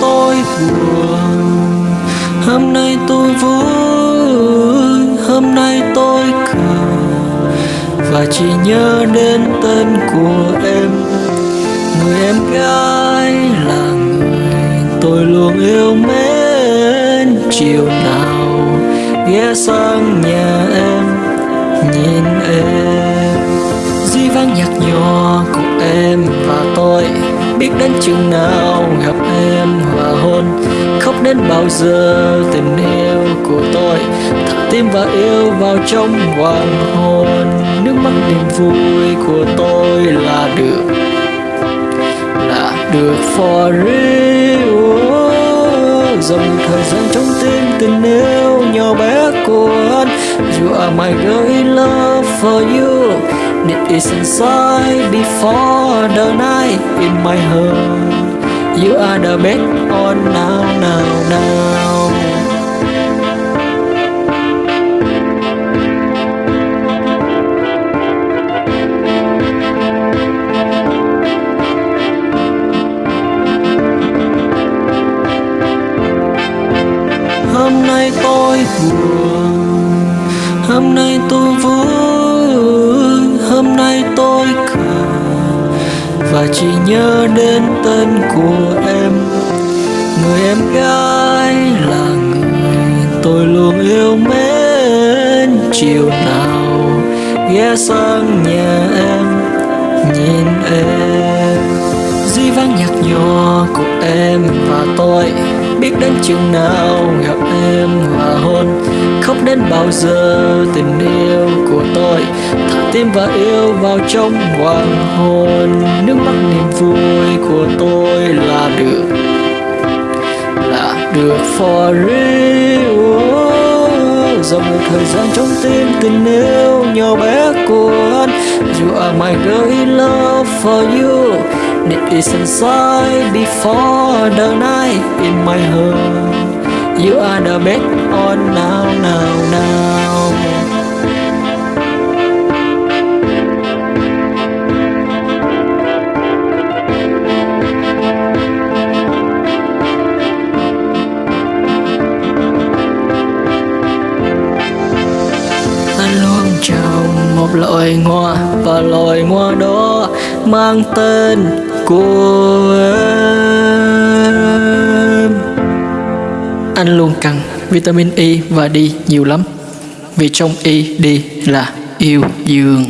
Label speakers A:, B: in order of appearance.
A: tôi buồn hôm nay tôi vui, hôm nay tôi cười. Và chỉ nhớ đến tên của em. Người em gái là người tôi luôn yêu mến. Chiều nào ghé sang nhà em, nhìn em. Duy vang nhạc nhỏ của em và tôi biết đến chừng nào gặp đến bao giờ tình yêu của tôi? Thả tim và yêu vào trong hoàng hôn. Nước mắt niềm vui của tôi là được là được for real. Dòng thời gian trong tim tình yêu nhỏ bé của anh you are my girl in love for you. It is inside before the night in my heart. You are the best on oh, now, now, now tên của em. Người em gái là người tôi luôn yêu mến. Chiều nào ghé sang nhà em, Nhìn em. Di vang nhạt nhòa của em và tôi, biết đến chừng nào gặp em và hôn. Khóc đến bao giờ tình yêu của tôi tim và yêu vào trong hoàng hôn. Nước mắt niềm vui của tôi là được là được for real. Oh, dòng một thời gian trong tim tình yêu nhỏ bé của anh. You are my girl in love for you. It is inside before the night in my heart. You are the best on now, now, now. Loài hoa Và loài hoa đó mang tên của em. Anh luôn cần vitamin E và D nhiều lắm. Vì trong E, D là yêu dương.